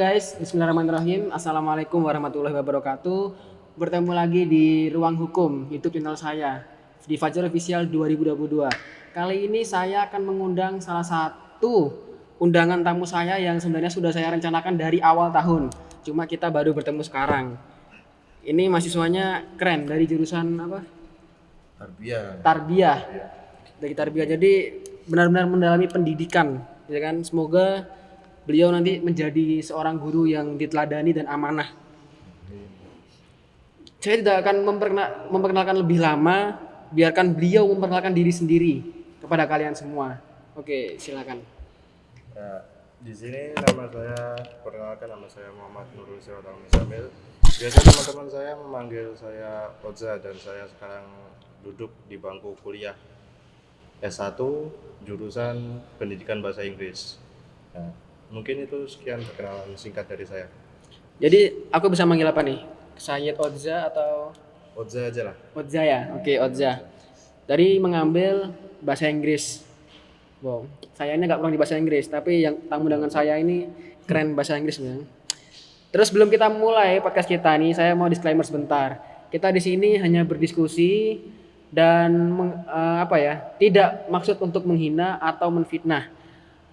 Guys, Bismillahirrahmanirrahim. Assalamualaikum warahmatullahi wabarakatuh. Bertemu lagi di Ruang Hukum YouTube channel saya di Fajar Official 2022. Kali ini saya akan mengundang salah satu undangan tamu saya yang sebenarnya sudah saya rencanakan dari awal tahun. Cuma kita baru bertemu sekarang. Ini mahasiswanya keren dari jurusan apa? Tarbiyah. Tarbiyah. Dari Tarbiyah. Jadi benar-benar mendalami pendidikan, ya kan? Semoga beliau nanti menjadi seorang guru yang diteladani dan amanah. Saya tidak akan memperkenal- memperkenalkan lebih lama, biarkan beliau memperkenalkan diri sendiri kepada kalian semua. Oke, silakan. Ya, di sini nama saya perkenalkan nama saya Muhammad Nurul Sirotang Misamil. Biasa teman-teman saya memanggil saya Oza dan saya sekarang duduk di bangku kuliah S1 jurusan Pendidikan Bahasa Inggris. Nah, mungkin itu sekian perkenalan singkat dari saya. Jadi aku bisa manggil apa nih? Sayyid Odza atau Oza aja lah. Odza ya? Oke, Odza. Dari mengambil bahasa Inggris. Wow, saya ini agak kurang di bahasa Inggris, tapi yang tamu dengan saya ini keren bahasa Inggris ya. Terus sebelum kita mulai podcast kita nih, saya mau disclaimer sebentar. Kita di sini hanya berdiskusi dan meng- eh, apa ya, tidak maksud untuk menghina atau menfitnah.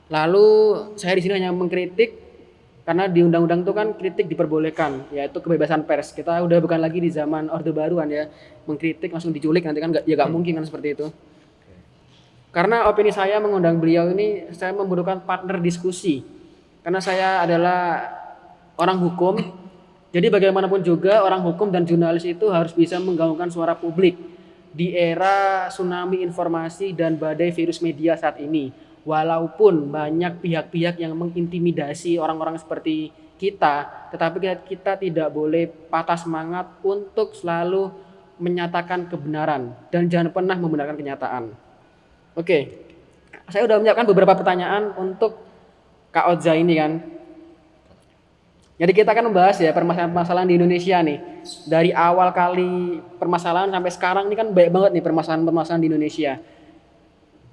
Lalu saya di sini hanya mengkritik karena di undang-undang itu kan kritik diperbolehkan, yaitu kebebasan pers. Kita udah bukan lagi di zaman Orde Baru kan ya, mengkritik langsung diculik nanti kan nggak ya nggak mungkin kan seperti itu. Karena opini saya mengundang beliau ini, saya membutuhkan partner diskusi. Karena saya adalah orang hukum, jadi bagaimanapun juga orang hukum dan jurnalis itu harus bisa menggaungkan suara publik di era tsunami informasi dan badai virus media saat ini. Walaupun banyak pihak-pihak yang mengintimidasi orang-orang seperti kita, tetapi kita, tidak boleh patah semangat untuk selalu menyatakan kebenaran dan jangan pernah membenarkan kenyataan. Oke, saya udah menyiapkan beberapa pertanyaan untuk Kak Oza ini kan. Jadi kita akan membahas ya permasalahan-permasalahan di Indonesia nih. Dari awal kali permasalahan sampai sekarang ini kan banyak banget nih permasalahan-permasalahan di Indonesia.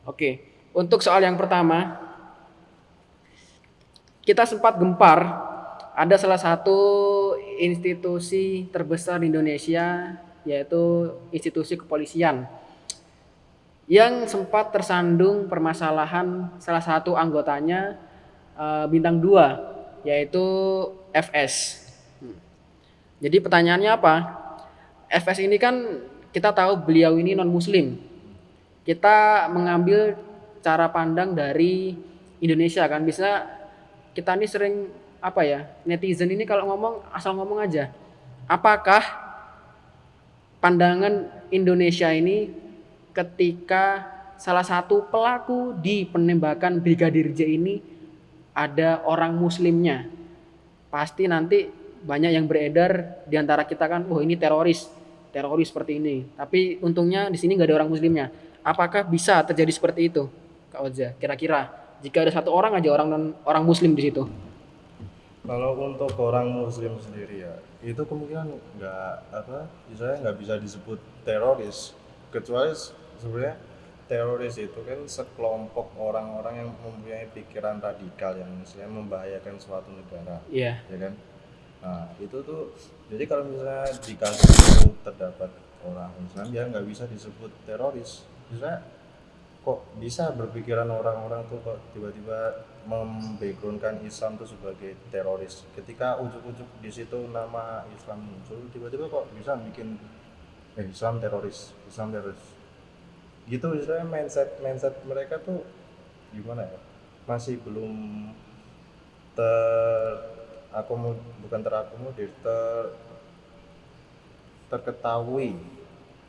Oke, untuk soal yang pertama, kita sempat gempar ada salah satu institusi terbesar di Indonesia yaitu institusi kepolisian yang sempat tersandung permasalahan salah satu anggotanya eh, bintang 2 yaitu FS. Jadi pertanyaannya apa? FS ini kan kita tahu beliau ini non muslim. Kita mengambil cara pandang dari Indonesia kan bisa kita ini sering apa ya netizen ini kalau ngomong asal ngomong aja. Apakah pandangan Indonesia ini ketika salah satu pelaku di penembakan Brigadir J ini ada orang muslimnya. Pasti nanti banyak yang beredar di antara kita kan, oh ini teroris, teroris seperti ini. Tapi untungnya di sini nggak ada orang muslimnya. Apakah bisa terjadi seperti itu, Kak Oza? Kira-kira jika ada satu orang aja orang non orang muslim di situ. Kalau untuk orang Muslim sendiri ya, itu kemungkinan nggak apa, misalnya nggak bisa disebut teroris, kecuali sebenarnya teroris itu kan sekelompok orang-orang yang mempunyai pikiran radikal yang misalnya membahayakan suatu negara, Iya. ya kan? Nah itu tuh, jadi kalau misalnya di kasus itu terdapat orang Islam ya nggak bisa disebut teroris, misalnya kok bisa berpikiran orang-orang tuh kok tiba-tiba membackgroundkan Islam tuh sebagai teroris? Ketika ujuk-ujuk di situ nama Islam muncul tiba-tiba kok bisa bikin eh Islam teroris Islam teroris. Gitu istilahnya mindset mindset mereka tuh gimana ya? Masih belum ter akomo bukan terakomodir ter terketahui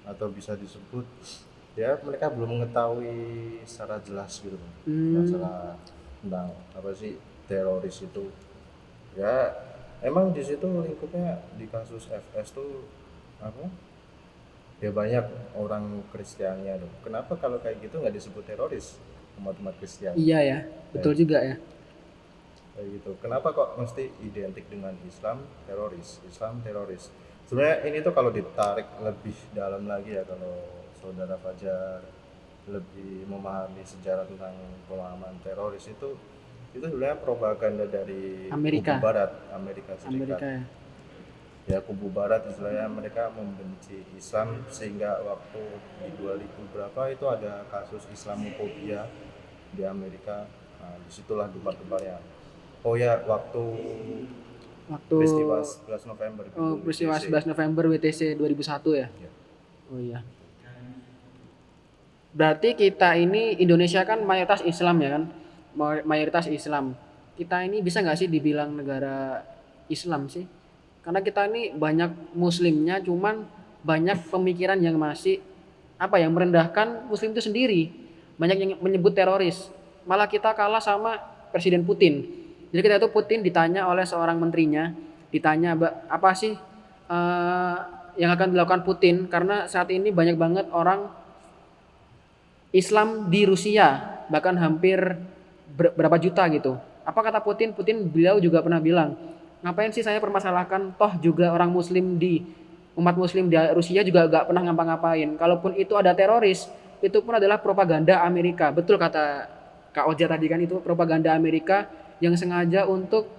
atau bisa disebut ya mereka belum mengetahui secara jelas gitu. Hmm. masalah tentang apa sih teroris itu. Ya emang di situ lingkupnya di kasus FS tuh apa? Ya banyak orang Kristiannya tuh. Kenapa kalau kayak gitu nggak disebut teroris umat-umat Kristen Iya ya, betul juga ya. kayak gitu. Kenapa kok mesti identik dengan Islam teroris? Islam teroris. Sebenarnya ini tuh kalau ditarik lebih dalam lagi ya kalau saudara Fajar lebih memahami sejarah tentang pemahaman teroris itu itu sebenarnya propaganda dari Amerika. kubu barat Amerika Serikat Amerika ya. ya kubu barat istilahnya mereka membenci Islam sehingga waktu di 2000 berapa itu ada kasus Islamophobia di Amerika nah, di situlah debat-debatnya oh ya waktu Waktu peristiwa 11 November oh, peristiwa WTC. 11 November WTC 2001 ya. Ya. Oh iya. Berarti kita ini Indonesia kan mayoritas Islam ya kan? May- Mayoritas Islam. Kita ini bisa nggak sih dibilang negara Islam sih? Karena kita ini banyak muslimnya cuman banyak pemikiran yang masih apa ya merendahkan muslim itu sendiri. Banyak yang menyebut teroris. Malah kita kalah sama Presiden Putin. Jadi kita itu Putin ditanya oleh seorang menterinya, ditanya "Ba- apa sih eh, yang akan dilakukan Putin karena saat ini banyak banget orang Islam di Rusia bahkan hampir ber- berapa juta gitu. Apa kata Putin? Putin beliau juga pernah bilang, ngapain sih saya permasalahkan? Toh juga orang Muslim di umat Muslim di Rusia juga gak pernah ngapa-ngapain. Kalaupun itu ada teroris, itu pun adalah propaganda Amerika. Betul kata Kak Oja tadi kan itu propaganda Amerika yang sengaja untuk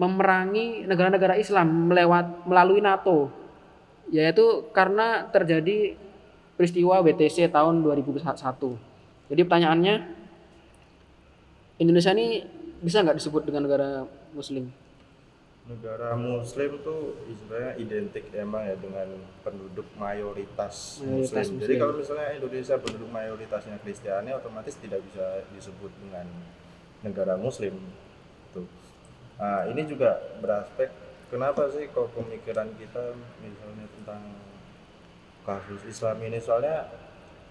memerangi negara-negara Islam melewat melalui NATO. Yaitu karena terjadi peristiwa WTC tahun 2001. Jadi pertanyaannya, Indonesia ini bisa nggak disebut dengan negara Muslim? negara muslim tuh istilahnya identik emang ya dengan penduduk mayoritas, Mayoritas muslim. muslim. Jadi kalau misalnya Indonesia penduduk mayoritasnya Kristiani otomatis tidak bisa disebut dengan negara muslim. Tuh. Nah, ini juga beraspek kenapa sih kok pemikiran kita misalnya tentang kasus Islam ini soalnya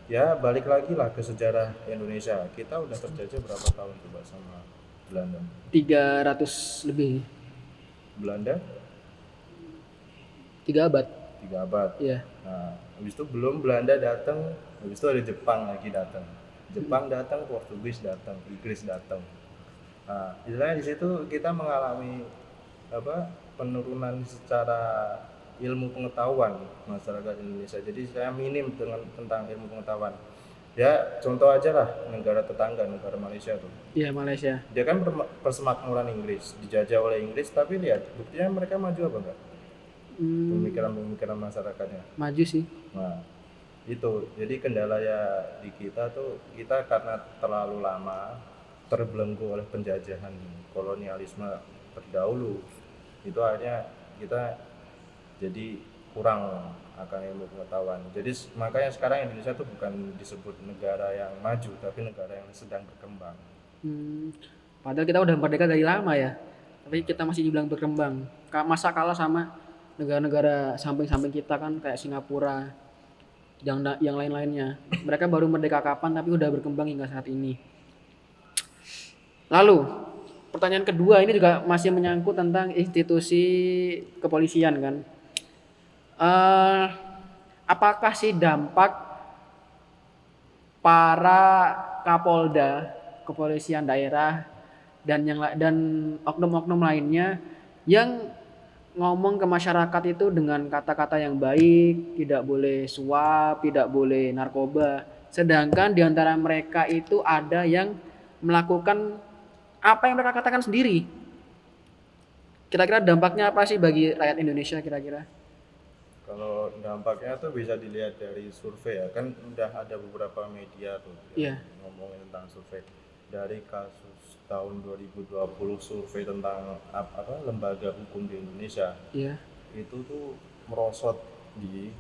ya balik lagi lah ke sejarah Indonesia. Kita udah terjajah berapa tahun coba sama Belanda? 300 lebih, Belanda tiga abad. tiga abad. Iya. Nah, habis itu belum Belanda datang, habis itu ada Jepang lagi datang. Jepang datang, Portugis datang, Inggris datang. Nah, istilahnya di situ kita mengalami apa penurunan secara ilmu pengetahuan masyarakat Indonesia. Jadi saya minim dengan tentang ilmu pengetahuan. Ya contoh aja lah negara tetangga negara Malaysia tuh. Iya Malaysia. Dia kan persemakmuran Inggris, dijajah oleh Inggris, tapi lihat buktinya mereka maju apa enggak? Hmm, Pemikiran-pemikiran masyarakatnya. maju sih. Nah, itu. Jadi kendala ya di kita tuh kita karena terlalu lama terbelenggu oleh penjajahan kolonialisme terdahulu. Itu akhirnya kita jadi kurang akan ilmu pengetahuan. Jadi makanya sekarang Indonesia tuh bukan disebut negara yang maju, tapi negara yang sedang berkembang. Hmm, padahal kita udah merdeka dari lama ya. Tapi kita masih dibilang berkembang. Masa kalah sama negara-negara samping-samping kita kan kayak Singapura, yang yang lain-lainnya. Mereka baru merdeka kapan tapi udah berkembang hingga saat ini. Lalu, pertanyaan kedua ini juga masih menyangkut tentang institusi kepolisian kan. Eh, apakah sih dampak para kapolda kepolisian daerah dan yang dan oknum-oknum lainnya yang ngomong ke masyarakat itu dengan kata-kata yang baik, tidak boleh suap, tidak boleh narkoba. Sedangkan di antara mereka itu ada yang melakukan apa yang mereka katakan sendiri. Kira-kira dampaknya apa sih bagi rakyat Indonesia kira-kira? Kalau dampaknya tuh bisa dilihat dari survei ya, kan udah ada beberapa media tuh Iya. yang ngomongin tentang survei. Dari kasus tahun 2020 survei tentang ap- apa lembaga hukum di Indonesia Iya. itu tuh merosot di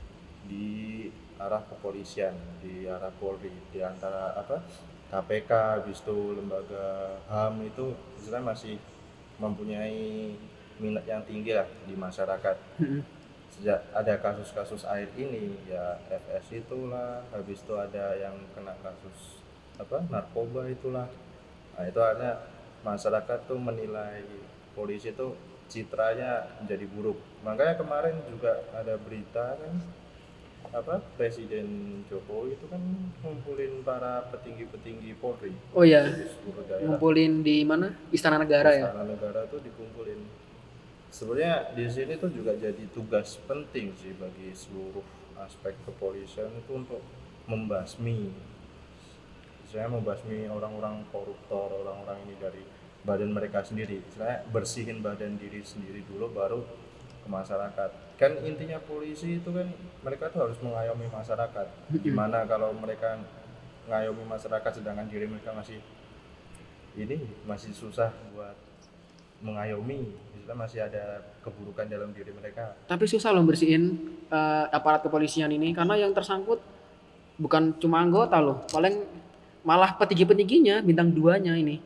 di arah kepolisian, di arah Polri, di antara apa KPK, habis itu lembaga HAM itu istilahnya masih mempunyai minat yang tinggi lah di masyarakat. Sejak ada kasus-kasus air ini ya FS itulah habis itu ada yang kena kasus apa narkoba itulah nah itu artinya masyarakat tuh menilai polisi tuh citranya menjadi buruk makanya kemarin juga ada berita kan apa Presiden Jokowi itu kan ngumpulin para petinggi-petinggi Polri Oh ya, di ngumpulin di mana? Istana Negara ya. Istana negara tuh dikumpulin. Sebenarnya di sini tuh juga jadi tugas penting sih bagi seluruh aspek kepolisian itu untuk membasmi, saya membasmi orang-orang koruptor, orang-orang ini dari badan mereka sendiri. Saya bersihin badan diri sendiri dulu baru ke masyarakat. Kan intinya polisi itu kan mereka tuh harus mengayomi masyarakat. Gimana kalau mereka ngayomi masyarakat sedangkan diri mereka masih ini masih susah buat mengayomi misalnya masih ada keburukan dalam diri mereka Tapi susah loh bersihin eh, aparat kepolisian ini karena yang tersangkut bukan cuma anggota loh, paling malah petinggi-petingginya bintang duanya ini.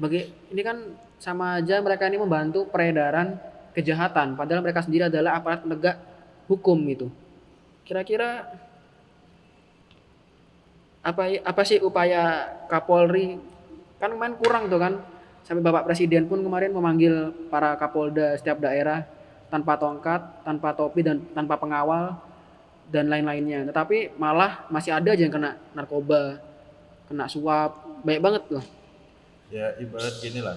Bagi ini kan sama aja mereka ini membantu peredaran kejahatan, padahal mereka sendiri adalah aparat penegak hukum gitu. Kira-kira apa apa sih upaya Kapolri kan main kurang tuh kan sampai Bapak Presiden pun kemarin memanggil para Kapolda setiap daerah tanpa tongkat, tanpa topi dan tanpa pengawal dan lain-lainnya. Tetapi malah masih ada aja yang kena narkoba, kena suap, banyak banget loh. ya ibarat gini lah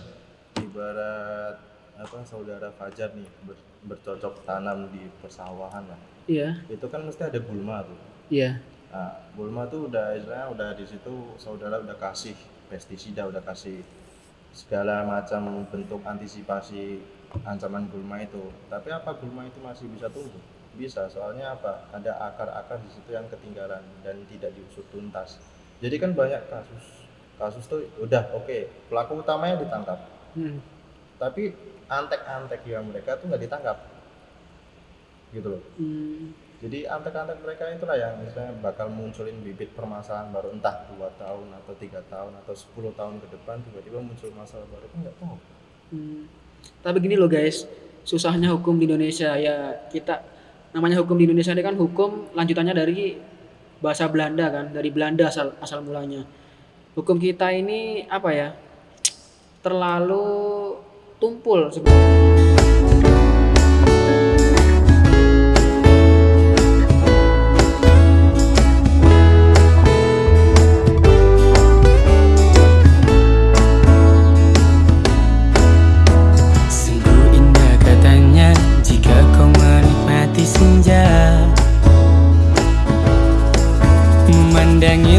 ibarat apa saudara Fajar nih ber- bercocok tanam di persawahan lah Iya, itu kan mesti ada gulma tuh iya. Nah, Bulma tuh udah istilahnya udah di situ saudara udah kasih pestisida, udah kasih segala macam bentuk antisipasi ancaman gulma itu. Tapi apa gulma itu masih bisa tumbuh? Bisa, soalnya apa? Ada akar-akar di situ yang ketinggalan dan tidak diusut tuntas. Jadi kan banyak kasus kasus tuh udah oke pelaku utamanya ditangkap, Hmm. tapi antek-antek yang mereka tuh nggak ditangkap, gitu loh. Hmm. Jadi antek-antek mereka itulah yang misalnya bakal munculin bibit permasalahan baru entah dua tahun atau tiga tahun atau 10 tahun ke depan tiba-tiba muncul masalah baru kan nggak tahu. Hmm. Tapi gini loh guys, susahnya hukum di Indonesia ya kita namanya hukum di Indonesia ini kan hukum lanjutannya dari bahasa Belanda kan, dari Belanda asal asal mulanya. Hukum kita ini apa ya? Terlalu tumpul sebenarnya.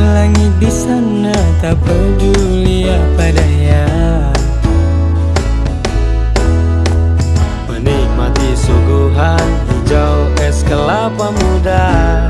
Langit di sana tak peduli apa daya. Menikmati suguhan hijau es kelapa muda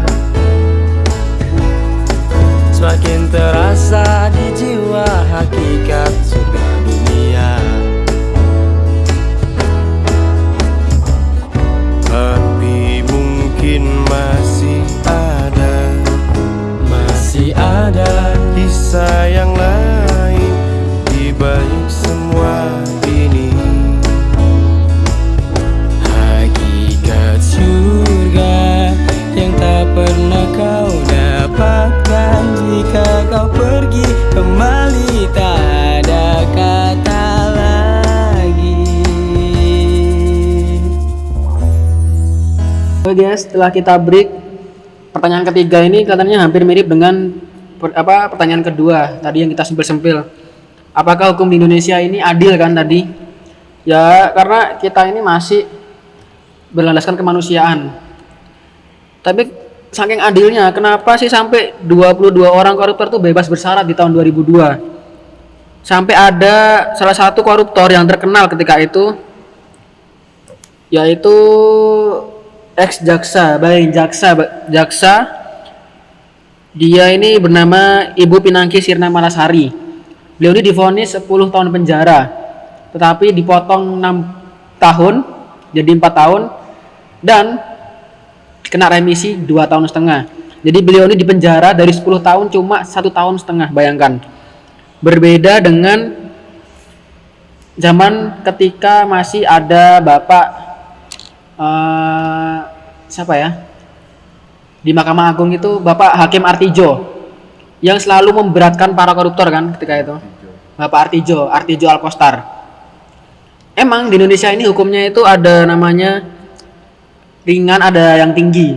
Oke guys, setelah kita break, pertanyaan ketiga ini katanya hampir mirip dengan per- apa pertanyaan kedua tadi yang kita sempil-sempil. Apakah hukum di Indonesia ini adil kan tadi? Ya karena kita ini masih berlandaskan kemanusiaan. Tapi saking adilnya, kenapa sih sampai 22 orang koruptor tuh bebas bersyarat di tahun 2002? Sampai ada salah satu koruptor yang terkenal ketika itu yaitu ex jaksa, baik jaksa, jaksa. Dia ini bernama Ibu Pinangki Sirna Malasari. Beliau ini divonis 10 tahun penjara, tetapi dipotong 6 tahun jadi 4 tahun dan kena remisi 2 tahun setengah. Jadi beliau ini dipenjara dari 10 tahun cuma satu tahun setengah, bayangkan. Berbeda dengan zaman ketika masih ada Bapak eh siapa ya? Di Mahkamah Agung itu Bapak Hakim Artijo yang selalu memberatkan para koruptor kan ketika itu? Bapak Artijo Artijo Alkostar. Emang di Indonesia ini hukumnya itu ada namanya ringan ada yang tinggi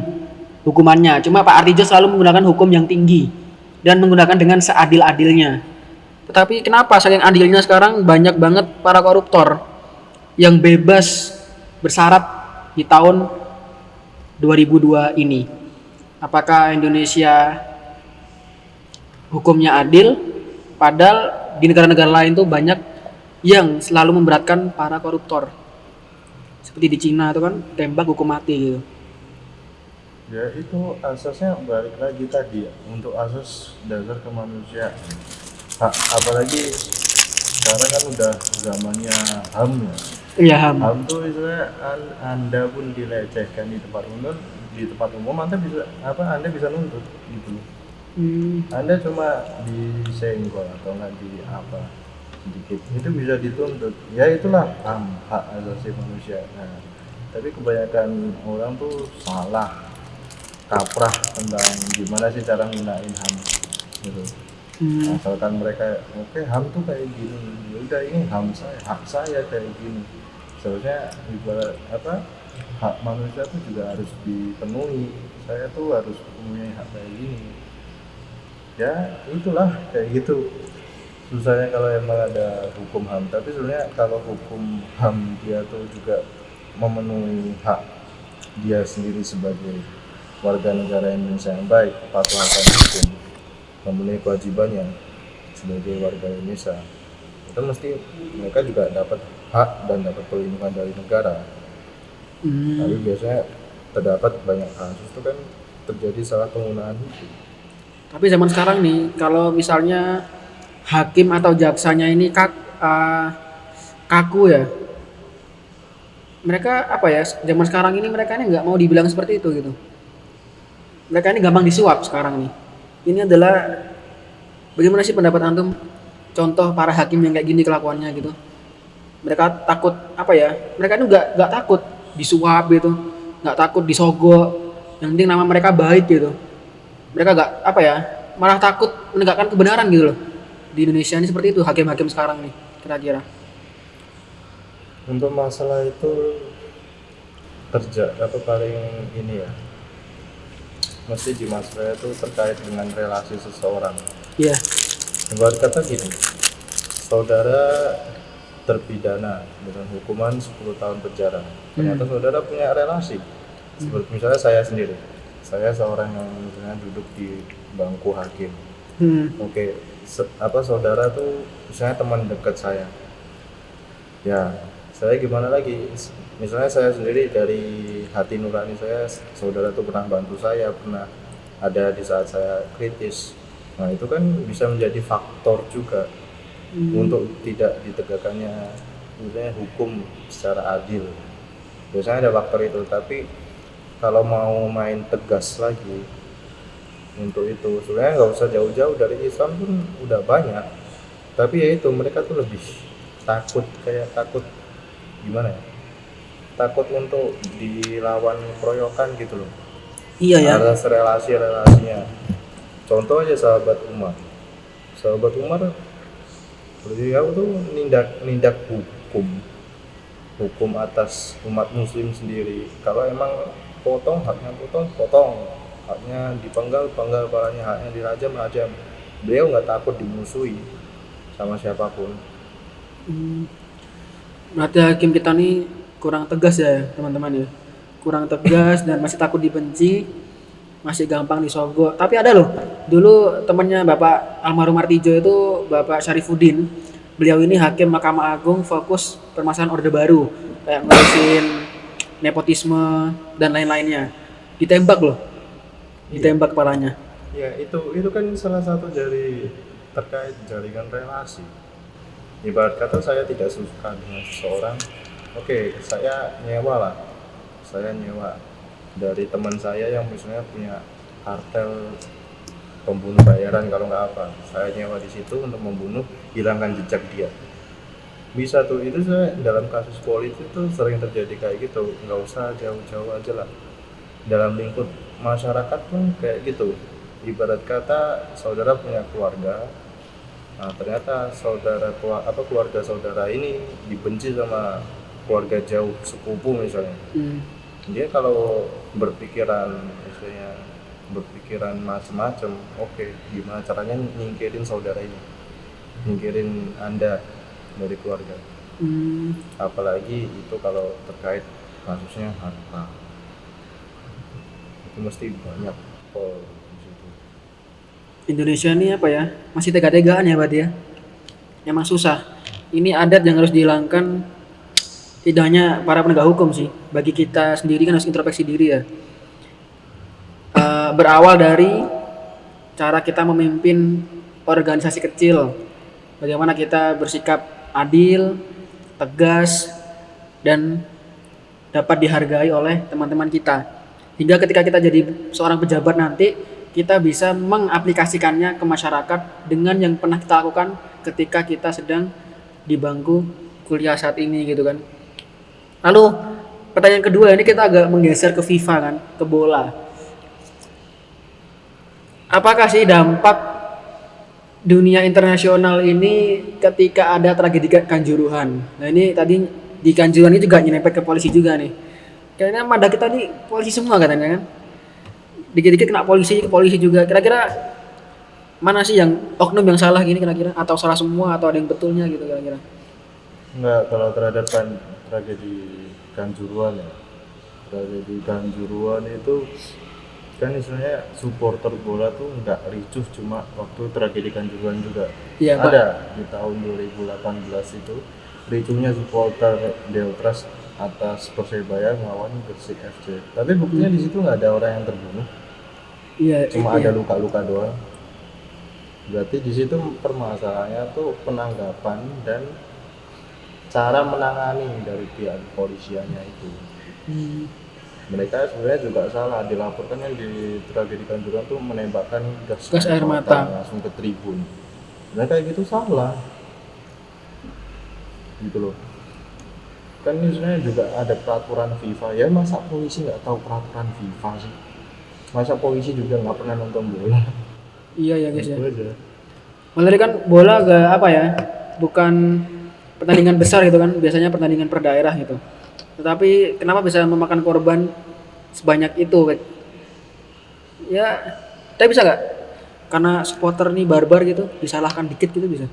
hukumannya. Cuma Pak Artijo selalu menggunakan hukum yang tinggi dan menggunakan dengan seadil-adilnya. Tetapi kenapa saking adilnya sekarang banyak banget para koruptor yang bebas bersyarat di tahun 2002 ini. Apakah Indonesia hukumnya adil? Padahal di negara-negara lain tuh banyak yang selalu memberatkan para koruptor. Seperti di Cina itu kan tembak hukum mati gitu. ya itu asasnya balik lagi tadi ya, untuk asas dasar kemanusiaan apalagi sekarang kan udah zamannya ham ya Iya ham. ham tuh misalnya an- anda pun dilecehkan di tempat umum di tempat umum anda bisa apa anda bisa nuntut gitu Hmm. anda cuma disenggol atau nggak di apa sedikit itu bisa dituntut ya itulah ham hak asasi manusia nah tapi kebanyakan orang tuh salah kaprah tentang gimana sih cara gunain ham gitu Hmm. asalkan mereka oke ham tuh kayak gini ya udah ini ham saya hak saya kayak gini seharusnya ibarat apa hak manusia tuh juga harus dipenuhi. Saya tuh harus mempunyai hak kayak gini. Ya itulah kayak gitu. Susahnya kalau emang ada hukum ham. Tapi sebenarnya kalau hukum ham dia tuh juga memenuhi hak dia sendiri sebagai warga negara Indonesia yang baik patuh akan hukum memenuhi kewajibannya sebagai warga Indonesia. Itu mesti mereka juga dapat hak dan dapat perlindungan dari negara Hmm. tapi biasanya terdapat banyak kasus itu kan terjadi salah penggunaan hukum Tapi zaman sekarang nih, kalau misalnya hakim atau jaksanya ini kak, eh, kaku ya, mereka apa ya? Zaman sekarang ini mereka ini nggak mau dibilang seperti itu gitu. Mereka ini gampang disuap sekarang nih. Ini adalah bagaimana sih pendapat antum? Contoh para hakim yang kayak gini kelakuannya gitu. Mereka takut apa ya? Mereka ini nggak nggak takut disuap gitu, nggak takut disogok. Yang penting nama mereka baik gitu mereka gak apa ya malah takut menegakkan kebenaran gitu loh di Indonesia ini seperti itu hakim-hakim sekarang nih kira-kira untuk masalah itu kerja apa paling ini ya mesti di masalah itu terkait dengan relasi seseorang iya Ibarat kata gini, saudara terpidana dengan hukuman 10 tahun penjara. Ternyata saudara punya relasi. Seperti misalnya saya sendiri. Saya seorang yang misalnya duduk di bangku hakim. hmm. Oke, se- apa saudara tuh misalnya teman dekat saya. Ya, saya gimana lagi? Misalnya saya sendiri dari hati nurani saya, saudara tuh pernah bantu saya, pernah ada di saat saya kritis. Nah, itu kan bisa menjadi faktor juga untuk tidak ditegakkannya misalnya hukum secara adil. Biasanya ada faktor itu, tapi kalau mau main tegas lagi untuk itu sebenarnya nggak usah jauh-jauh dari Islam pun udah banyak. Tapi ya itu mereka tuh lebih takut kayak takut gimana ya? Takut untuk dilawan keroyokan gitu loh. Iya ya. Atas relasi relasinya contoh aja sahabat Umar. Sahabat Umar beliau tuh nindak nindak hukum. Hukum atas umat muslim sendiri. Kalau emang potong haknya potong potong. Haknya dipenggal penggal palanya. Haknya dirajam rajam. Beliau nggak takut dimusuhi sama siapa pun. Hmm. berarti hakim kita nih kurang tegas ya teman-teman ya? Kurang tegas dan masih takut dibenci masih gampang disogok tapi ada loh dulu temannya bapak almarhum Martijo itu bapak Syarifuddin beliau ini hakim Mahkamah Agung fokus permasalahan orde baru kayak ngurusin nepotisme dan lain-lainnya. Ditembak loh ditembak kepalanya. Ya itu itu kan salah satu dari terkait jaringan relasi. Ibarat kata saya tidak suka dengan seseorang oke saya nyewa lah saya nyewa dari teman saya yang misalnya punya kartel pembunuh bayaran kalau nggak apa. Saya nyewa di situ untuk membunuh hilangkan jejak dia. Bisa tuh itu saya dalam kasus politik tuh sering terjadi kayak gitu. Nggak usah jauh-jauh aja lah. Dalam lingkup masyarakat pun kayak gitu. Ibarat kata saudara punya keluarga nah ternyata saudara apa keluarga saudara ini dibenci sama keluarga jauh sepupu misalnya. Hmm. Dia kalau berpikiran misalnya berpikiran macam-macam oke gimana caranya nyingkirin saudara ini? Nyingkirin anda dari keluarga. Hmm. apalagi itu kalau terkait kasusnya harta. Itu mesti banyak pol di situ. Indonesia ini apa ya? Masih tega-tegaan ya berarti ya? Emang susah. Ini adat yang harus dihilangkan tidak hanya para penegak hukum sih. Bagi kita sendiri kan harus introspeksi diri ya. Eh, berawal dari cara kita memimpin organisasi kecil. Bagaimana kita bersikap adil tegas dan dapat dihargai oleh teman-teman kita. Hingga ketika kita jadi seorang pejabat nanti kita bisa mengaplikasikannya ke masyarakat dengan yang pernah kita lakukan ketika kita sedang di bangku kuliah saat ini gitu kan lalu pertanyaan kedua ini kita agak menggeser ke FIFA kan ke bola. Apakah sih dampak dunia internasional ini ketika ada tragedi Ka- kanjuruhan nah ini tadi di kanjuruhan ini juga nyerempet ke polisi juga nih. Kayaknya mada kita nih polisi semua katanya kan? Dikit-dikit kena polisi ke polisi juga. Kira-kira mana sih yang oknum yang salah gini kira-kira? Atau salah semua atau ada yang betulnya gitu kira-kira? Enggak, kalau terhadap tragedi Kanjuruan ya. Tragedi Kanjuruan itu kan istilahnya supporter bola tuh nggak ricuh cuma waktu tragedi Kanjuruhan juga. Iya, Pak. Ada di tahun 2018 itu ricuhnya supporter Deltras atas Persebaya melawan Gresik FC. Tapi buktinya di situ nggak ada orang yang terbunuh, iya cuma iya. ada luka-luka doang. Berarti di situ permasalahannya tuh penanggapan dan cara menangani dari pihak kepolisiannya itu. Hmm, Mereka sebenarnya juga salah dilaporkan yang di tragedi Kanjuruhan tuh menembakkan gas, Gas air mata. langsung ke tribun. Mereka kayak gitu salah. Gitu loh. Kan ini sebenarnya juga ada peraturan FIFA. Ya masa polisi nggak tahu peraturan FIFA sih? Masa polisi juga nggak pernah nonton bola? iya ya guys ya Itu aja. Malah kan bola gak apa ya bukan pertandingan besar gitu kan biasanya pertandingan per daerah gitu tetapi kenapa bisa memakan korban sebanyak itu ya tapi bisa nggak karena supporter nih barbar gitu disalahkan dikit gitu bisa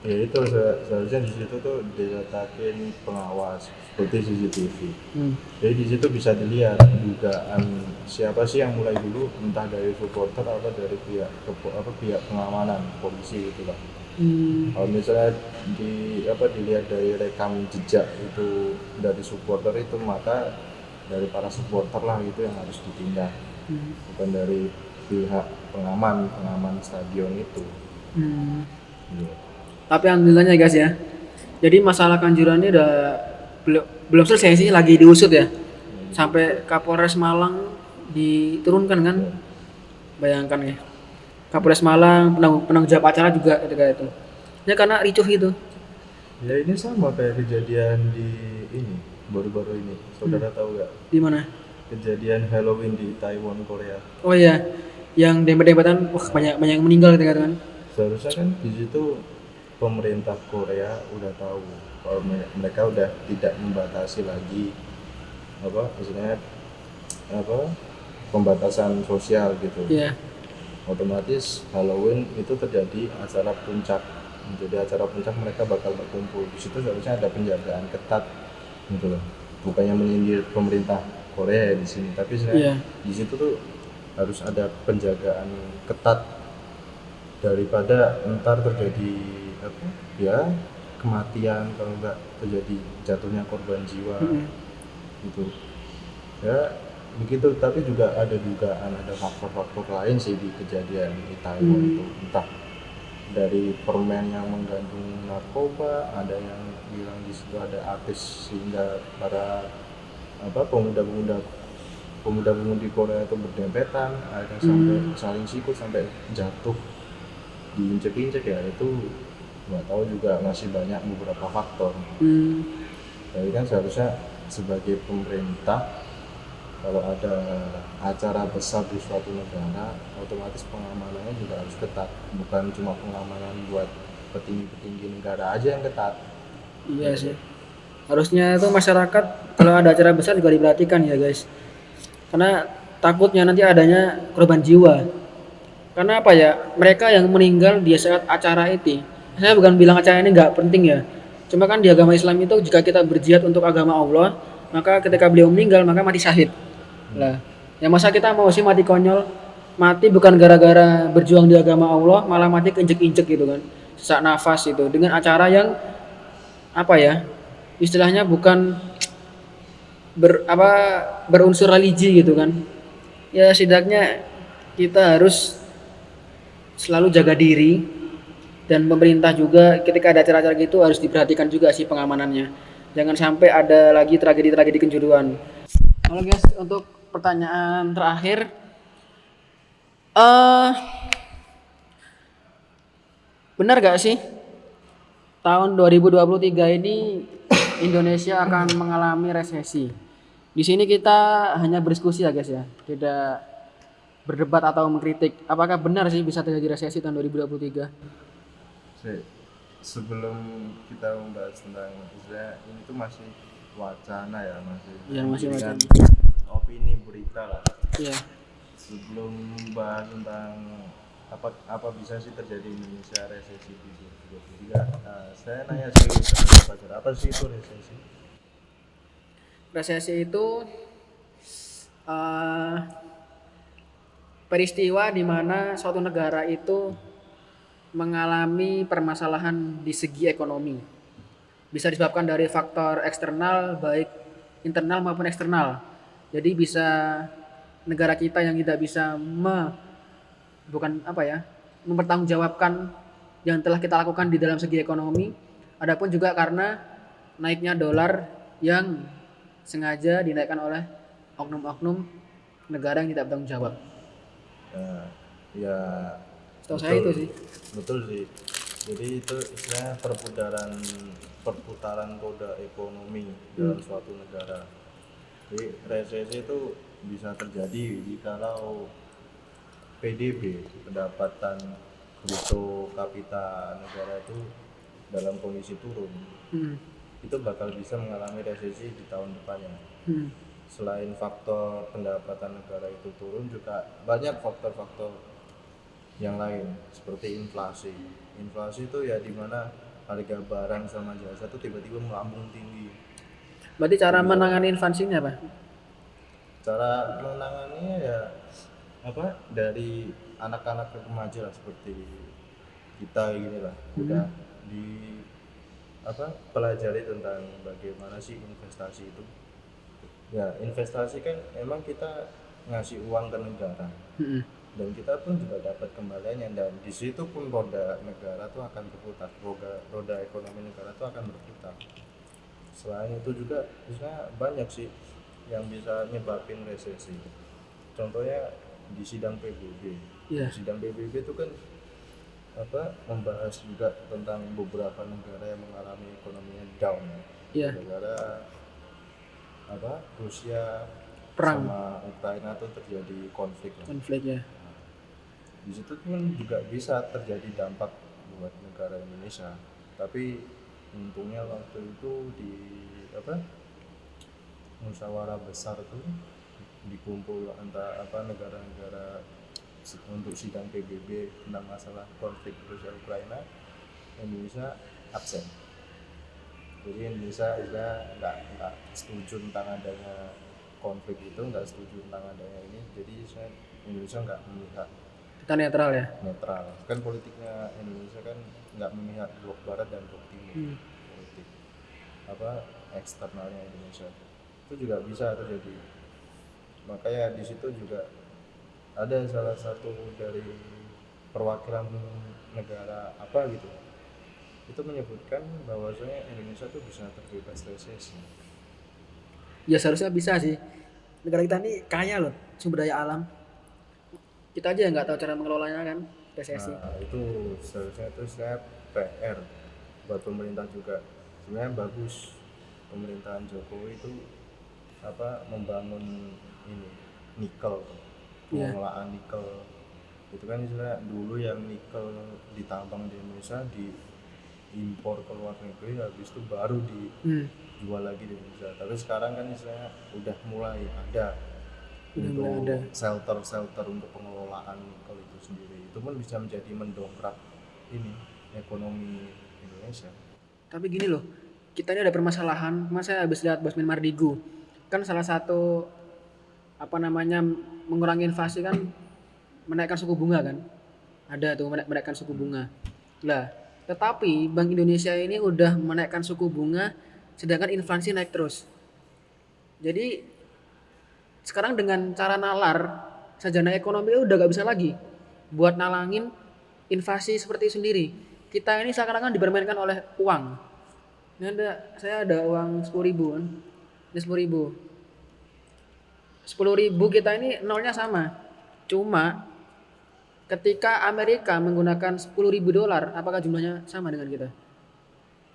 Ya itu se- seharusnya di situ tuh diletakin pengawas seperti CCTV. hmm. Jadi di situ bisa dilihat dugaan siapa sih yang mulai dulu entah dari supporter atau dari pihak apa pihak pengamanan polisi gitu lah. Hmm. Kalau misalnya di apa dilihat dari rekam jejak itu dari supporter itu maka dari para supporter lah itu yang harus ditindak Hmm. bukan dari pihak pengaman pengaman stadion itu. Hmm. Gitu. tapi alhamdulillahnya guys ya jadi masalah kanjuran ini udah belum belum selesai sih lagi diusut ya sampai Kapolres Malang diturunkan kan bayangkan ya Kapolres Malang penanggung, penanggung jawab acara juga ketika itu. Ya karena ricuh itu Ya ini sama kayak kejadian di ini baru-baru ini. Saudara tahu nggak? Di mana? Kejadian Halloween di Taiwan Korea? oh iya. Yang dempet-dempetan wah banyak banyak yang meninggal ketika itu kan? Seharusnya kan di situ pemerintah Korea udah tahu kalau me- mereka udah tidak membatasi lagi apa istilahnya apa pembatasan sosial gitu. iya Otomatis Halloween itu terjadi acara puncak. Menjadi acara puncak mereka bakal berkumpul. Di situ seharusnya ada penjagaan ketat gitu loh. Bukannya menyindir pemerintah Korea ya di sini, tapi sebenarnya di situ tuh harus ada penjagaan ketat daripada ntar terjadi apa ya kematian kalau enggak terjadi jatuhnya korban jiwa Mm-mm. gitu ya begitu tapi juga ada dugaan ada faktor-faktor lain sih di kejadian di Taiwan Hmm. itu entah dari permen yang mengandung narkoba ada yang bilang di situ ada artis sehingga para apa pemuda-pemuda pemuda-pemudi Korea itu berdempetan ada sampai Hmm. saling sikut sampai jatuh diinjek-injek ya itu nggak tahu juga masih banyak beberapa faktor Hmm. jadi kan seharusnya sebagai pemerintah kalau ada acara besar di suatu negara otomatis pengamanannya juga harus ketat bukan cuma pengamanan buat petinggi-petinggi negara aja yang ketat Iya sih. Harusnya itu masyarakat kalau ada acara besar juga diperhatikan ya guys. Karena takutnya nanti adanya korban jiwa. Karena apa ya? Mereka yang meninggal di saat acara itu. Saya bukan bilang acara ini nggak penting ya. Cuma kan di agama Islam itu jika kita berjihad untuk agama Allah, maka ketika beliau meninggal maka mati syahid. Lah, ya masa kita mau sih mati konyol? Mati bukan gara-gara berjuang di agama Allah, malah mati keinjek-injek gitu kan. Sesak nafas itu dengan acara yang apa ya istilahnya bukan ber apa berunsur religi gitu kan ya setidaknya kita harus selalu jaga diri dan pemerintah juga ketika ada acara-acara gitu harus diperhatikan juga sih pengamanannya jangan sampai ada lagi tragedi-tragedi kenjuruan Halo guys untuk pertanyaan terakhir eh benar gak sih tahun 2023 ini Indonesia akan mengalami resesi. Di sini kita hanya berdiskusi ya guys ya, tidak berdebat atau mengkritik. Apakah benar sih bisa terjadi resesi tahun 2023? Se- sebelum kita membahas tentang istilah ini tuh masih wacana ya masih Iya, masih wacana. Opini berita lah Iya. sebelum membahas tentang apa apa bisa sih terjadi di Indonesia resesi di 2023 nah, saya nanya sih Fajar, apa sih itu resesi Resesi itu eh, peristiwa di mana suatu negara itu mengalami permasalahan di segi ekonomi. Bisa disebabkan dari faktor eksternal baik internal maupun eksternal. Jadi bisa negara kita yang tidak bisa me, bukan apa ya mempertanggungjawabkan yang telah kita lakukan di dalam segi ekonomi. Adapun juga karena naiknya dolar yang sengaja dinaikkan oleh oknum-oknum negara yang tidak bertanggung jawab. Nah, ya Setahu saya itu sih. betul sih jadi itu istilahnya perputaran perputaran roda ekonomi dalam Hmm. suatu negara jadi resesi itu bisa terjadi kalau PDB pendapatan bruto kapita negara itu dalam kondisi turun Hmm. itu bakal bisa mengalami resesi di tahun depannya Hmm. selain faktor pendapatan negara itu turun juga banyak faktor-faktor yang lain seperti inflasi. Inflasi itu ya di mana harga barang sama jasa itu tiba-tiba melambung tinggi. Berarti cara menangani inflasinya apa? Cara menanganinya ya apa dari anak-anak ke remaja lah seperti kita gini lah. Udah di apa pelajari tentang bagaimana sih investasi itu. Ya investasi kan emang kita ngasih uang ke negara. Hmm. dan kita pun juga dapat kembaliannya. Dan di situ pun roda negara tuh akan berputar. Roda roda ekonomi negara tuh akan berputar selain itu juga bisa banyak sih yang bisa nyebabin resesi contohnya di sidang PBB di sidang PBB itu kan apa membahas juga tentang beberapa negara yang mengalami ekonominya down Iya. negara apa Rusia Perang. sama Ukraina tuh terjadi konflik Konflik ya. di situ pun juga bisa terjadi dampak buat negara Indonesia tapi untungnya waktu itu di apa musyawarah besar tuh dikumpul antara apa negara-negara untuk sidang PBB tentang masalah konflik Rusia Ukraina Indonesia absen. Jadi Indonesia sudah nggak nggak setuju tentang adanya konflik itu nggak setuju tentang adanya ini. Jadi saya Indonesia nggak memihak Kita netral ya. netral. Kan politiknya Indonesia kan nggak memihak blok barat dan blok timur Hmm. politik apa eksternalnya Indonesia itu juga bisa terjadi makanya di situ juga ada salah satu dari perwakilan negara apa gitu itu menyebutkan bahwasanya Indonesia tuh bisa terbebas resesi Ya seharusnya bisa sih. Negara kita ini kaya loh sumber daya alam. Kita aja yang nggak tahu cara mengelolanya kan resesi. Nah, itu seharusnya itu saya PR buat pemerintah juga. Sebenarnya bagus pemerintahan Jokowi itu apa membangun ini nikel, Iya. pengelolaan nikel. Itu kan istilah dulu yang nikel ditambang di Indonesia diimpor ke luar negeri habis itu baru dijual Hmm. lagi di Indonesia. Tapi sekarang kan istilahnya udah mulai ada untuk ada. shelter-shelter untuk pengelolaan nikel itu sendiri. Itu pun bisa menjadi mendongkrak ini ekonomi Indonesia. Tapi gini loh, kita ini ada permasalahan. Mas saya habis lihat Bosmin Mardigu, kan salah satu apa namanya mengurangi inflasi kan menaikkan suku bunga kan? Ada tuh menaik- menaikkan suku bunga. Lah Tetapi Bank Indonesia ini udah menaikkan suku bunga sedangkan inflasi naik terus. Jadi sekarang dengan cara nalar sarjana ekonomi udah gak bisa lagi buat nalangin inflasi seperti sendiri. Kita ini seakan-akan dipermainkan oleh uang. Ini ada saya ada uang 10.000 ribu kan. Ini 10.000 ribu. 10.000 ribu kita ini nolnya sama. Cuma ketika Amerika menggunakan 10.000 ribu dolar, apakah jumlahnya sama dengan kita?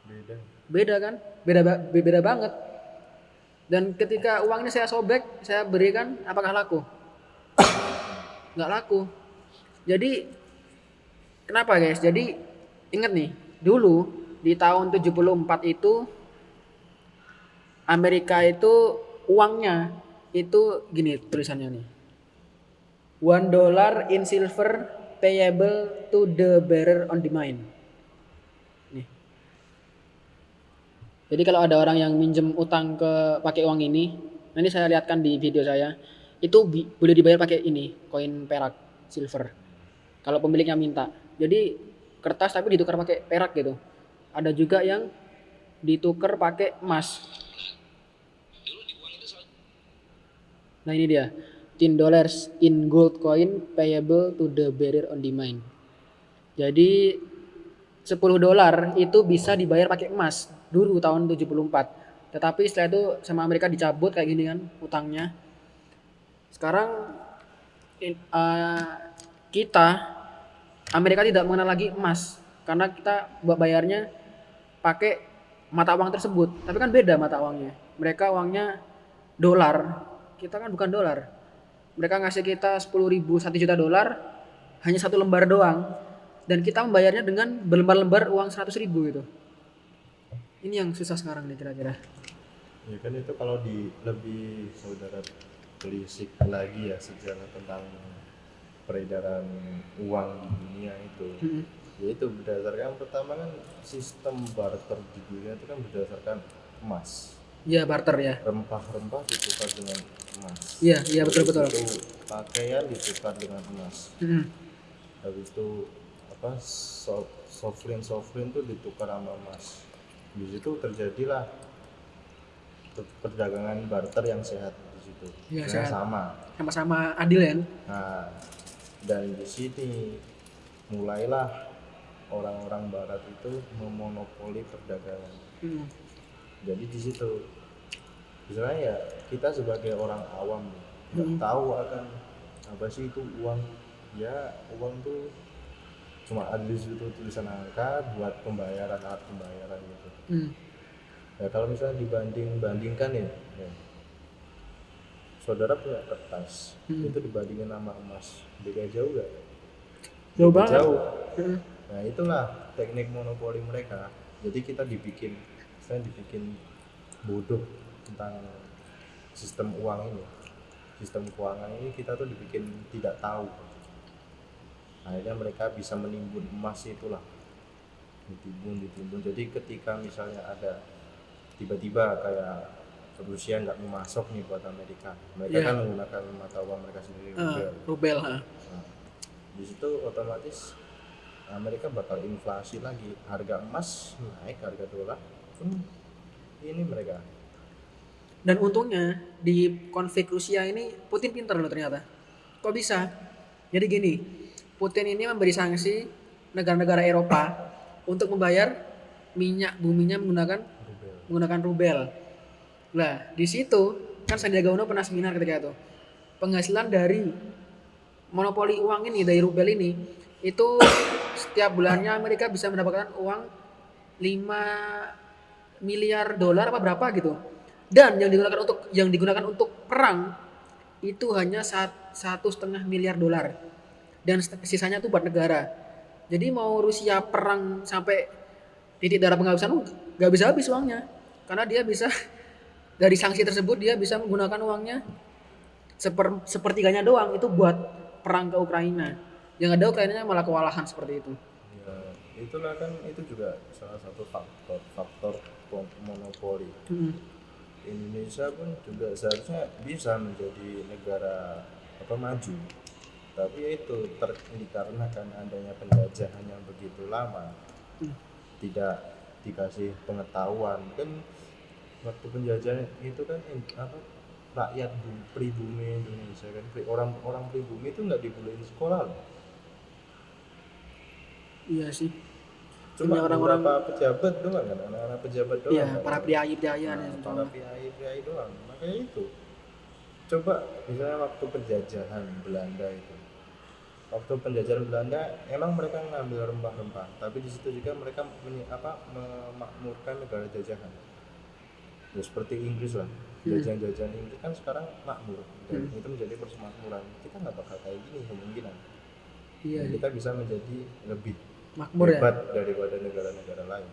beda Beda kan? Beda beda banget. Dan ketika uangnya saya sobek, saya berikan, apakah laku? Nggak laku. Jadi kenapa guys? Jadi ingat nih, dulu di tahun 74 itu Amerika itu uangnya itu gini tulisannya nih. One dollar in silver payable to the bearer on the mine. Jadi kalau ada orang yang minjem utang ke pakai uang ini, nanti saya lihatkan di video saya, itu bi- boleh dibayar pakai ini, koin perak, silver. Kalau pemiliknya minta. Jadi kertas tapi ditukar pakai perak gitu. Ada juga yang ditukar pakai emas. Nah ini dia, 10 dollars in gold coin payable to the bearer on mine. Jadi 10 dolar itu bisa dibayar pakai emas dulu tahun 74. Tetapi setelah itu sama Amerika dicabut kayak gini kan utangnya. Sekarang in- eh, kita Amerika tidak mengenal lagi emas karena kita buat bayarnya pakai mata uang tersebut. Tapi kan beda mata uangnya. Mereka uangnya dolar, kita kan bukan dolar. Mereka ngasih kita 10 ribu, 1 juta dolar, hanya satu lembar doang. Dan kita membayarnya dengan berlembar-lembar uang 100 ribu gitu. Ini yang susah sekarang nih kira-kira. ya kan itu kalau di lebih saudara telisik lagi ya sejarah tentang peredaran uang di dunia itu Mm-mm. yaitu berdasarkan pertama kan sistem barter di dunia itu kan berdasarkan emas Iya barter ya. rempah-rempah ditukar dengan emas Iya, iya betul-betul. Habis itu pakaian ditukar dengan emas Mm-mm. habis itu apa so, sovereign sovereign itu ditukar sama emas di situ terjadilah per- perdagangan barter yang sehat di situ Sebenarnya sehat. sama Sama-sama adil ya. nah dan di sini mulailah orang-orang barat itu memonopoli perdagangan Mm. jadi di situ misalnya ya kita sebagai orang awam nggak Hmm. tahu akan apa sih itu uang ya uang tuh cuma ada di situ tulisan angka buat pembayaran alat pembayaran gitu Mm. ya kalau misalnya dibanding bandingkan ya, ya saudara punya kertas Hmm. itu dibandingin sama emas beda jauh gak? Jauh banget. jauh Mm. Nah itulah teknik monopoli mereka. Jadi kita dibikin, saya dibikin bodoh tentang sistem uang ini, sistem keuangan ini kita tuh dibikin tidak tahu. Akhirnya mereka bisa menimbun emas itulah, ditimbun, ditimbun. Jadi ketika misalnya ada tiba-tiba kayak Rusia nggak mau masuk nih buat Amerika, mereka Iya. kan menggunakan mata uang mereka sendiri. Ah, rubel. rubel. ha. Nah, di situ otomatis Amerika bakal inflasi lagi harga emas naik harga dolar pun ini mereka Dan untungnya di konflik Rusia ini Putin pintar loh ternyata. Kok bisa? Jadi gini, Putin ini memberi sanksi negara-negara Eropa untuk membayar minyak buminya menggunakan rubel menggunakan rubel. Nah, di situ kan Sandiaga Uno pernah seminar ketika itu. Penghasilan dari monopoli uang ini dari rubel ini itu setiap bulannya Amerika bisa mendapatkan uang 5 miliar dolar apa berapa gitu. Dan yang digunakan untuk yang digunakan untuk perang itu hanya sat- satu setengah miliar dolar dan sisanya tuh buat negara. Jadi mau Rusia perang sampai titik darah penghabisan nggak bisa habis uangnya. Karena dia bisa dari sanksi tersebut dia bisa menggunakan uangnya seper, sepertiganya doang. Itu buat perang ke Ukraina. Yang ada Ukrainanya malah kewalahan seperti itu. Ya itulah kan itu juga salah satu faktor faktor monopoli. Mm. Indonesia pun juga seharusnya bisa menjadi negara apa maju tapi ya itu ter, dikarenakan adanya penjajahan yang begitu lama tidak dikasih pengetahuan. Kan waktu penjajahan itu kan apa rakyat bu- pribumi Indonesia kan orang orang pribumi itu nggak dibolehin sekolah loh. Iya sih. cuma orang-orang- beberapa pejabat doang kan anak-anak pejabat doang Iya, kan? para priayi-priayi Nah, yang para priai priai doang. Makanya itu. Coba misalnya waktu penjajahan Belanda itu waktu penjajahan Belanda emang mereka ngambil rempah-rempah tapi di situ juga mereka menyi- apa memakmurkan negara jajahan ya seperti Inggris lah jajahan-jajahan Inggris kan sekarang makmur dan Hmm. itu menjadi persemakmuran kita nggak bakal kayak gini kemungkinan Iya, Dan kita bisa menjadi lebih makmur ya. hebat daripada negara-negara lain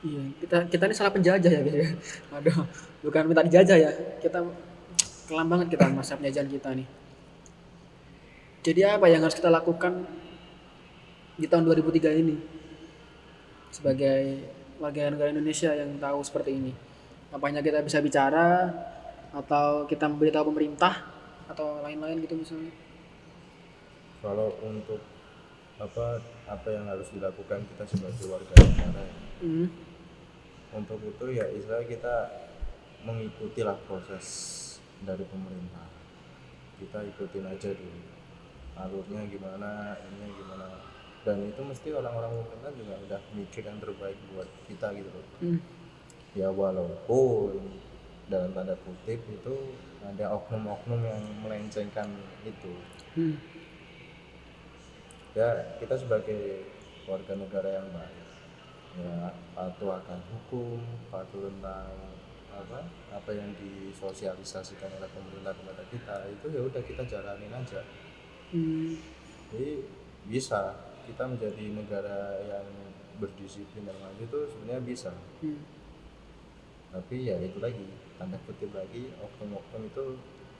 Iya, kita kita ini salah penjajah ya guys ya. Aduh, bukan minta dijajah ya. Kita kelam banget kita masa penjajahan kita nih. Jadi apa yang harus kita lakukan di tahun 2003 ini sebagai warga negara Indonesia yang tahu seperti ini? Apanya kita bisa bicara atau kita memberitahu pemerintah atau lain-lain gitu misalnya? kalau untuk apa apa yang harus dilakukan kita sebagai warga negara ya. Hmm. untuk itu ya istilah kita mengikuti lah proses dari pemerintah kita ikutin aja dulu alurnya gimana ininya gimana dan itu mesti orang-orang pemerintah juga udah mikir yang terbaik buat kita gitu loh Hmm. ya walaupun dalam tanda kutip itu ada oknum-oknum yang melencengkan itu Hmm. ya kita sebagai warga negara yang baik ya patuh akan hukum patuh tentang apa apa yang disosialisasikan oleh pemerintah kepada kita itu ya udah kita jalanin aja Hmm. jadi bisa kita menjadi negara yang berdisiplin dan maju itu sebenarnya bisa Hmm. tapi ya itu lagi tanda kutip lagi oknum-oknum itu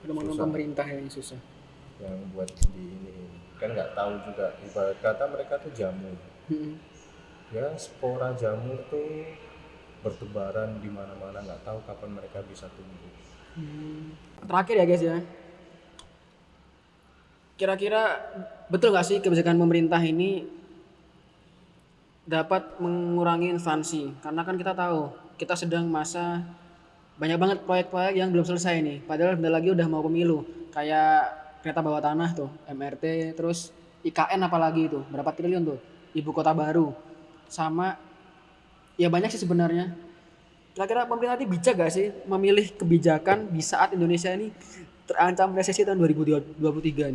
Susah. pemerintah yang susah. yang buat di ini kan nggak tahu juga ibarat kata mereka tuh jamu Hmm. ya spora jamur tuh bertebaran di mana-mana nggak tahu kapan mereka bisa tumbuh Hmm. Terakhir ya guys ya. Kira-kira betul nggak sih kebijakan pemerintah ini dapat mengurangi instansi? Karena kan kita tahu kita sedang masa banyak banget proyek-proyek yang belum selesai nih. Padahal bentar lagi udah mau pemilu. Kayak kereta bawah tanah tuh, MRT, terus IKN apalagi itu, berapa triliun tuh? Ibu kota baru. Sama ya banyak sih sebenarnya kira-kira pemerintah ini bijak gak sih memilih kebijakan di saat Indonesia ini terancam resesi tahun 2023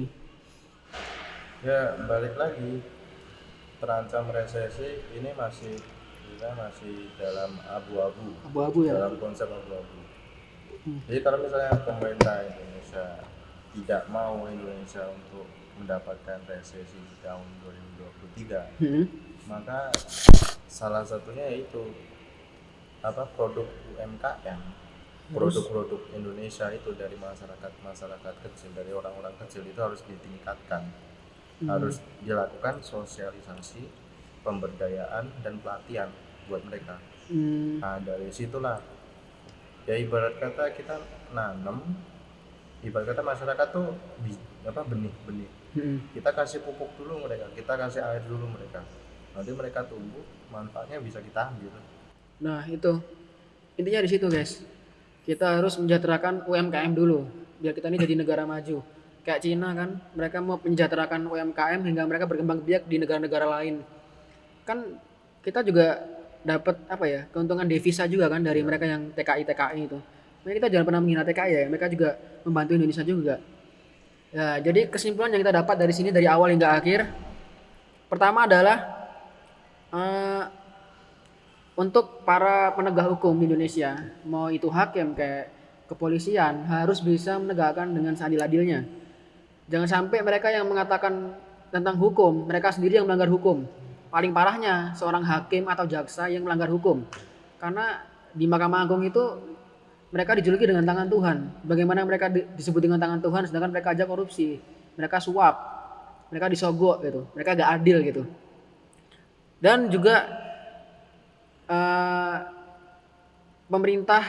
nih? Ya balik lagi terancam resesi ini masih kita masih dalam abu-abu Abu-abu ya. dalam konsep abu-abu Hmm. jadi kalau misalnya pemerintah Indonesia tidak mau Indonesia untuk mendapatkan resesi di tahun 2023 Hmm. maka salah satunya yaitu apa produk UMKM produk-produk Indonesia itu dari masyarakat masyarakat kecil dari orang-orang kecil itu harus ditingkatkan harus dilakukan sosialisasi pemberdayaan dan pelatihan buat mereka Hmm. nah dari situlah ya ibarat kata kita nanam ibarat kata masyarakat tuh bi- apa benih-benih Hmm. kita kasih pupuk dulu mereka kita kasih air dulu mereka nanti mereka tumbuh manfaatnya bisa kita ambil Nah itu intinya di situ guys. Kita harus menjaterakan UMKM dulu biar kita ini jadi negara maju. Kayak Cina kan, mereka mau menjaterakan UMKM hingga mereka berkembang biak di negara-negara lain. Kan kita juga dapat apa ya keuntungan devisa juga kan dari mereka yang TKI TKI itu. Makanya kita jangan pernah menghina TKI ya, mereka juga membantu Indonesia juga. Ya, jadi kesimpulan yang kita dapat dari sini dari awal hingga akhir, pertama adalah eh, untuk para penegak hukum di Indonesia, mau itu hakim kayak kepolisian harus bisa menegakkan dengan seadil-adilnya. Jangan sampai mereka yang mengatakan tentang hukum, mereka sendiri yang melanggar hukum. Paling parahnya seorang hakim atau jaksa yang melanggar hukum. Karena di Mahkamah Agung itu mereka dijuluki dengan tangan Tuhan. Bagaimana mereka di- disebut dengan tangan Tuhan sedangkan mereka aja korupsi, mereka suap, mereka disogok gitu, mereka gak adil gitu. Dan juga eh, pemerintah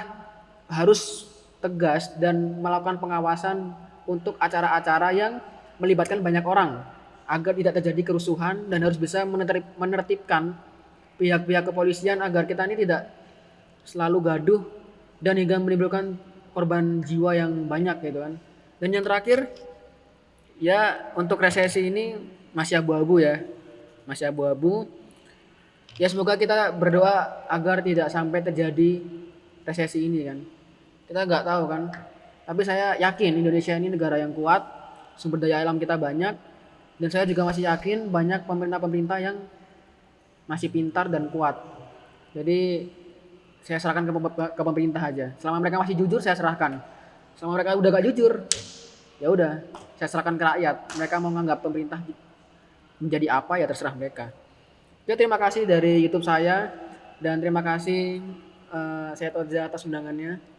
harus tegas dan melakukan pengawasan untuk acara-acara yang melibatkan banyak orang. agar tidak terjadi kerusuhan dan harus bisa menertib- menertibkan pihak-pihak kepolisian agar kita ini tidak selalu gaduh dan hingga menimbulkan korban jiwa yang banyak gitu kan. Dan yang terakhir ya untuk resesi ini masih abu-abu ya. Masih abu-abu. Ya semoga kita berdoa agar tidak sampai terjadi resesi ini kan. Kita nggak tahu kan. Tapi saya yakin Indonesia ini negara yang kuat, sumber daya alam kita banyak, dan saya juga masih yakin banyak pemerintah-pemerintah yang masih pintar dan kuat. Jadi saya serahkan ke, pem- ke pemerintah aja. Selama mereka masih jujur, saya serahkan. Selama mereka udah gak jujur, ya udah, saya serahkan ke rakyat. Mereka mau menganggap pemerintah menjadi apa ya terserah mereka. Oke, terima kasih dari YouTube saya dan terima kasih eh, saya Toza atas undangannya.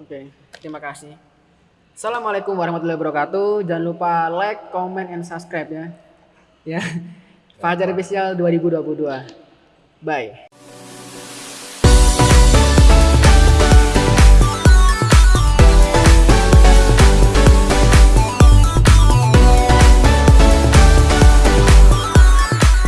Oke, terima kasih. Assalamualaikum warahmatullahi wabarakatuh. Jangan lupa like, comment, and subscribe ya. Ya. Fajar Official 2022. Bye.